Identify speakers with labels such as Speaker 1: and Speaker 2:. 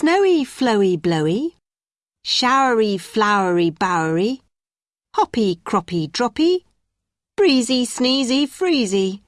Speaker 1: Snowy, flowy, blowy. Showery, flowery, bowery. Hoppy, croppy, droppy. Breezy, sneezy, freezy.